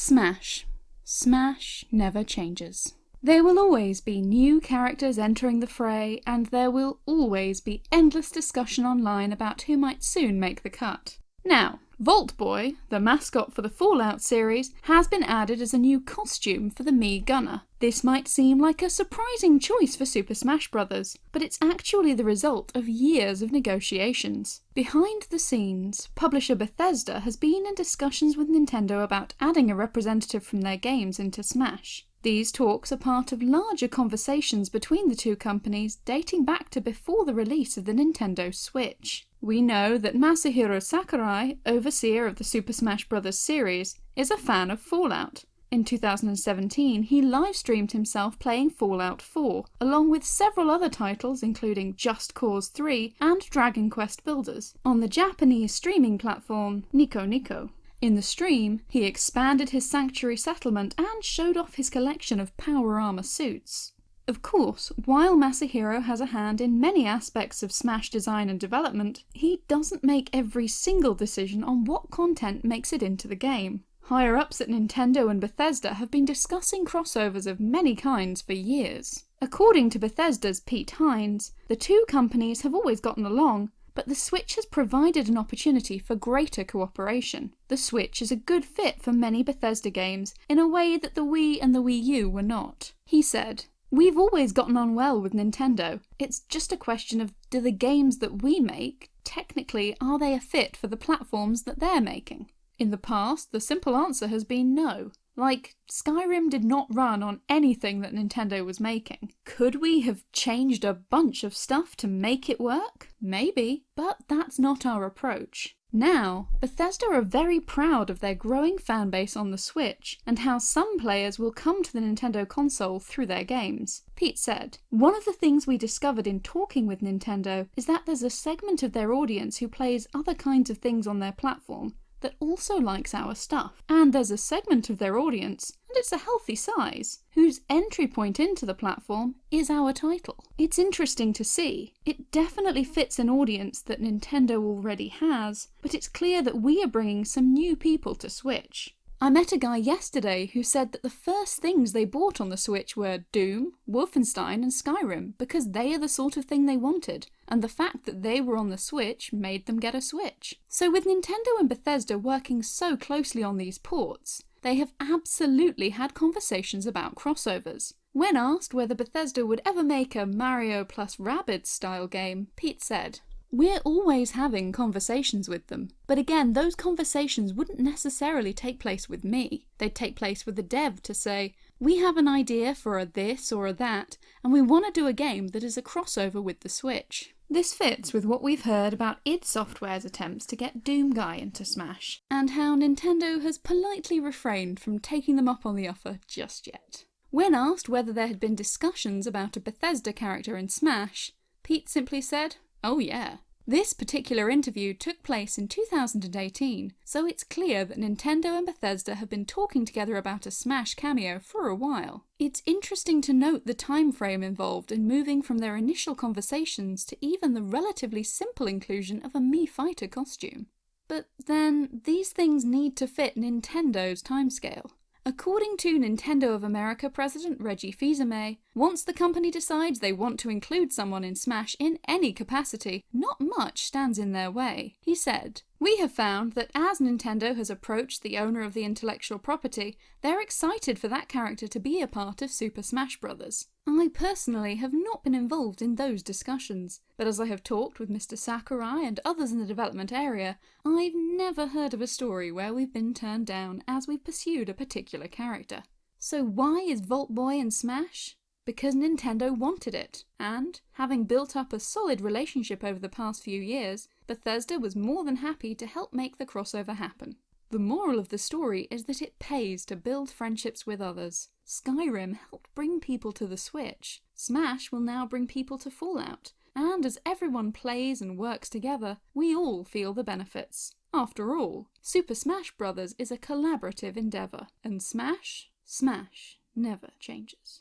Smash. Smash never changes. There will always be new characters entering the fray, and there will always be endless discussion online about who might soon make the cut. Now, Vault Boy, the mascot for the Fallout series, has been added as a new costume for the Mii Gunner. This might seem like a surprising choice for Super Smash Bros., but it's actually the result of years of negotiations. Behind the scenes, publisher Bethesda has been in discussions with Nintendo about adding a representative from their games into Smash. These talks are part of larger conversations between the two companies dating back to before the release of the Nintendo Switch. We know that Masahiro Sakurai, overseer of the Super Smash Bros. series, is a fan of Fallout. In 2017, he live-streamed himself playing Fallout 4, along with several other titles including Just Cause 3 and Dragon Quest Builders, on the Japanese streaming platform Nico Nico. In the stream, he expanded his sanctuary settlement and showed off his collection of power armor suits. Of course, while Masahiro has a hand in many aspects of Smash design and development, he doesn't make every single decision on what content makes it into the game. Higher ups at Nintendo and Bethesda have been discussing crossovers of many kinds for years. According to Bethesda's Pete Hines, the two companies have always gotten along, but the Switch has provided an opportunity for greater cooperation. The Switch is a good fit for many Bethesda games in a way that the Wii and the Wii U were not. He said, We've always gotten on well with Nintendo. It's just a question of do the games that we make, technically, are they a fit for the platforms that they're making? In the past, the simple answer has been no. Like, Skyrim did not run on anything that Nintendo was making. Could we have changed a bunch of stuff to make it work? Maybe, but that's not our approach. Now, Bethesda are very proud of their growing fanbase on the Switch, and how some players will come to the Nintendo console through their games. Pete said, One of the things we discovered in talking with Nintendo is that there's a segment of their audience who plays other kinds of things on their platform, that also likes our stuff. And there's a segment of their audience, and it's a healthy size, whose entry point into the platform is our title. It's interesting to see. It definitely fits an audience that Nintendo already has, but it's clear that we are bringing some new people to Switch. I met a guy yesterday who said that the first things they bought on the Switch were Doom, Wolfenstein and Skyrim because they are the sort of thing they wanted, and the fact that they were on the Switch made them get a Switch. So with Nintendo and Bethesda working so closely on these ports, they have absolutely had conversations about crossovers. When asked whether Bethesda would ever make a Mario plus Rabbids style game, Pete said, we're always having conversations with them. But again, those conversations wouldn't necessarily take place with me. They'd take place with the dev to say, we have an idea for a this or a that, and we want to do a game that is a crossover with the Switch. This fits with what we've heard about id Software's attempts to get Doomguy into Smash, and how Nintendo has politely refrained from taking them up on the offer just yet. When asked whether there had been discussions about a Bethesda character in Smash, Pete simply said, Oh yeah. This particular interview took place in 2018, so it's clear that Nintendo and Bethesda have been talking together about a Smash cameo for a while. It's interesting to note the time frame involved in moving from their initial conversations to even the relatively simple inclusion of a Mii Fighter costume. But then, these things need to fit Nintendo's timescale. According to Nintendo of America president Reggie Fils-Aimé, once the company decides they want to include someone in Smash in any capacity, not much stands in their way. He said, we have found that as Nintendo has approached the owner of the intellectual property, they're excited for that character to be a part of Super Smash Bros. I personally have not been involved in those discussions, but as I have talked with Mr Sakurai and others in the development area, I've never heard of a story where we've been turned down as we've pursued a particular character. So why is Vault Boy in Smash? Because Nintendo wanted it, and, having built up a solid relationship over the past few years, Bethesda was more than happy to help make the crossover happen. The moral of the story is that it pays to build friendships with others. Skyrim helped bring people to the Switch. Smash will now bring people to Fallout. And as everyone plays and works together, we all feel the benefits. After all, Super Smash Bros. is a collaborative endeavour, and Smash, Smash never changes.